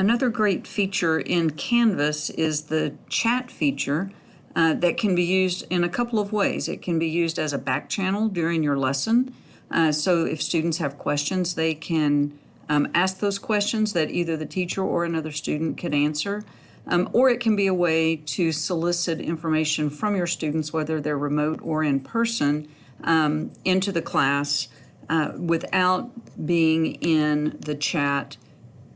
Another great feature in Canvas is the chat feature uh, that can be used in a couple of ways. It can be used as a back channel during your lesson. Uh, so if students have questions, they can um, ask those questions that either the teacher or another student could answer. Um, or it can be a way to solicit information from your students, whether they're remote or in person, um, into the class uh, without being in the chat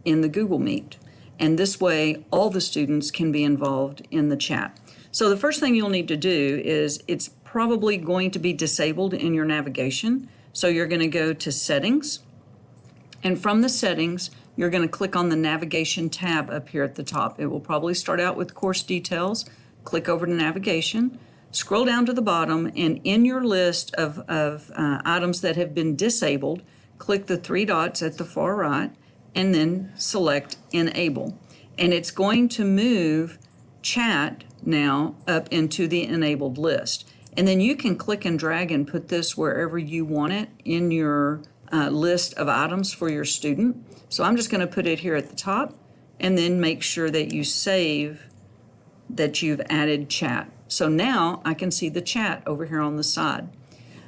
in the Google Meet. And this way, all the students can be involved in the chat. So the first thing you'll need to do is it's probably going to be disabled in your navigation. So you're going to go to Settings. And from the Settings, you're going to click on the Navigation tab up here at the top. It will probably start out with Course Details. Click over to Navigation. Scroll down to the bottom, and in your list of, of uh, items that have been disabled, click the three dots at the far right, and then select Enable. And it's going to move chat now up into the enabled list. And then you can click and drag and put this wherever you want it in your uh, list of items for your student. So I'm just going to put it here at the top and then make sure that you save that you've added chat. So now I can see the chat over here on the side.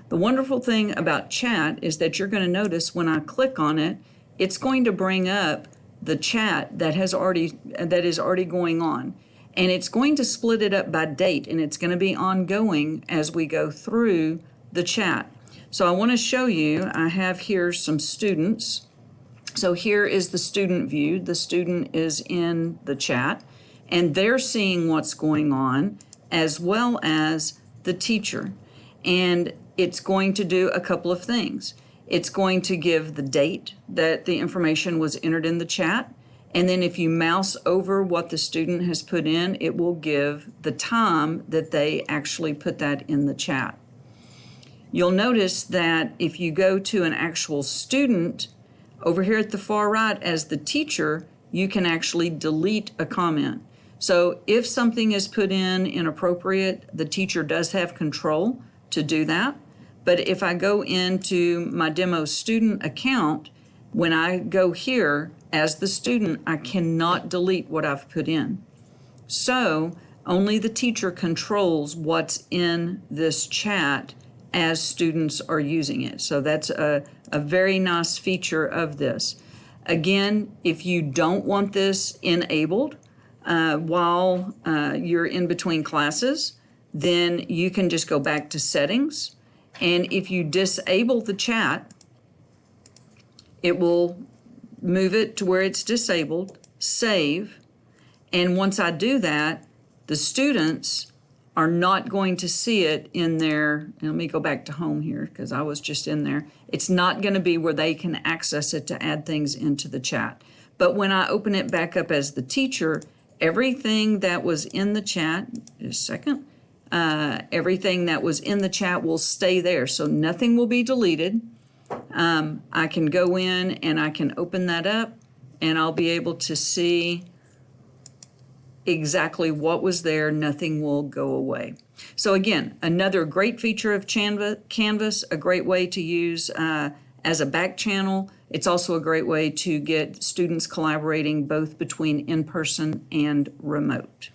The wonderful thing about chat is that you're going to notice when I click on it, it's going to bring up the chat that has already that is already going on and it's going to split it up by date and it's going to be ongoing as we go through the chat. So I want to show you, I have here some students. So here is the student view. The student is in the chat and they're seeing what's going on as well as the teacher. And it's going to do a couple of things. It's going to give the date that the information was entered in the chat. And then if you mouse over what the student has put in, it will give the time that they actually put that in the chat. You'll notice that if you go to an actual student, over here at the far right as the teacher, you can actually delete a comment. So if something is put in inappropriate, the teacher does have control to do that. But if I go into my demo student account, when I go here as the student, I cannot delete what I've put in. So only the teacher controls what's in this chat as students are using it. So that's a, a very nice feature of this. Again, if you don't want this enabled, uh, while uh, you're in between classes, then you can just go back to settings. And if you disable the chat, it will move it to where it's disabled, save. And once I do that, the students are not going to see it in their, let me go back to home here because I was just in there. It's not going to be where they can access it to add things into the chat. But when I open it back up as the teacher, everything that was in the chat, just a second, uh, everything that was in the chat will stay there. So nothing will be deleted. Um, I can go in and I can open that up and I'll be able to see exactly what was there. Nothing will go away. So again, another great feature of Canvas, a great way to use uh, as a back channel. It's also a great way to get students collaborating both between in-person and remote.